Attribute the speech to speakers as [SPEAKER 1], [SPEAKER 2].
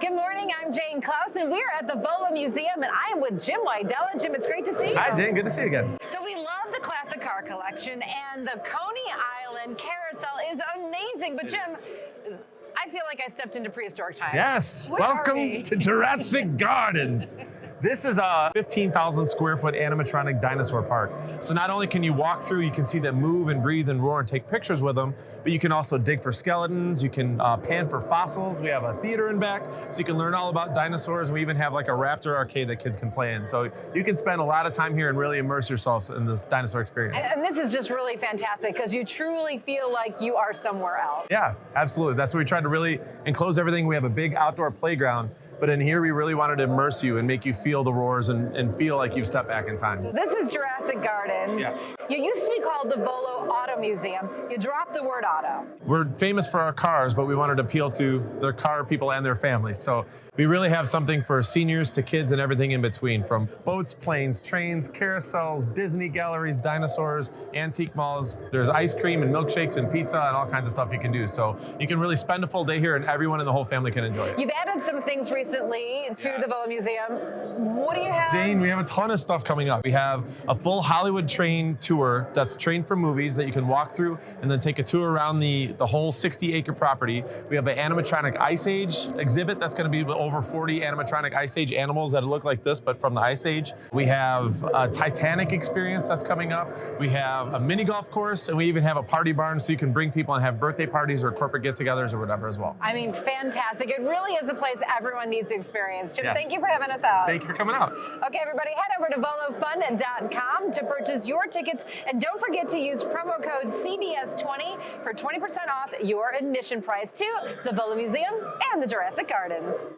[SPEAKER 1] Good morning, I'm Jane Klaus, and we're at the Volo Museum, and I am with Jim Wydella. Jim, it's great to see you.
[SPEAKER 2] Hi, Jane. Good to see you again.
[SPEAKER 1] So we love the classic car collection, and the Coney Island Carousel is amazing. But Jim, I feel like I stepped into prehistoric times.
[SPEAKER 2] Yes.
[SPEAKER 1] Where
[SPEAKER 2] Welcome
[SPEAKER 1] we?
[SPEAKER 2] to Jurassic Gardens. This is a 15,000 square foot animatronic dinosaur park. So not only can you walk through, you can see them move and breathe and roar and take pictures with them, but you can also dig for skeletons. You can uh, pan for fossils. We have a theater in back, so you can learn all about dinosaurs. We even have like a raptor arcade that kids can play in. So you can spend a lot of time here and really immerse yourself in this dinosaur experience.
[SPEAKER 1] And, and this is just really fantastic because you truly feel like you are somewhere else.
[SPEAKER 2] Yeah, absolutely. That's what we tried to really enclose everything. We have a big outdoor playground, but in here we really wanted to immerse you and make you feel the roars and, and feel like you've stepped back in time.
[SPEAKER 1] This is Jurassic Gardens.
[SPEAKER 2] Yeah.
[SPEAKER 1] You used to be called the Volo Auto Museum. You dropped the word auto.
[SPEAKER 2] We're famous for our cars, but we wanted to appeal to the car people and their families. So we really have something for seniors to kids and everything in between, from boats, planes, trains, carousels, Disney galleries, dinosaurs, antique malls. There's ice cream and milkshakes and pizza and all kinds of stuff you can do. So you can really spend a full day here and everyone in the whole family can enjoy it.
[SPEAKER 1] You've added some things recently to the
[SPEAKER 2] Yes.
[SPEAKER 1] Volo Museum. What do you have?
[SPEAKER 2] Jane, we have a ton of stuff coming up. We have a full Hollywood train tour that's trained for movies that you can walk through and then take a tour around the, the whole 60 acre property. We have an animatronic Ice Age exhibit that's going to be over 40 animatronic Ice Age animals that look like this, but from the Ice Age. We have a Titanic experience that's coming up. We have a mini golf course, and we even have a party barn so you can bring people and have birthday parties or corporate get togethers or whatever as well.
[SPEAKER 1] I mean, fantastic. It really is a place everyone needs to experience. Jim,
[SPEAKER 2] Yes.
[SPEAKER 1] thank you for having us out.
[SPEAKER 2] Thank you for coming out.
[SPEAKER 1] Okay, everybody, head over to volofun.com to purchase your tickets. And don't forget to use promo code CBS20 for 20% off your admission price to the Volo Museum and the Jurassic Gardens.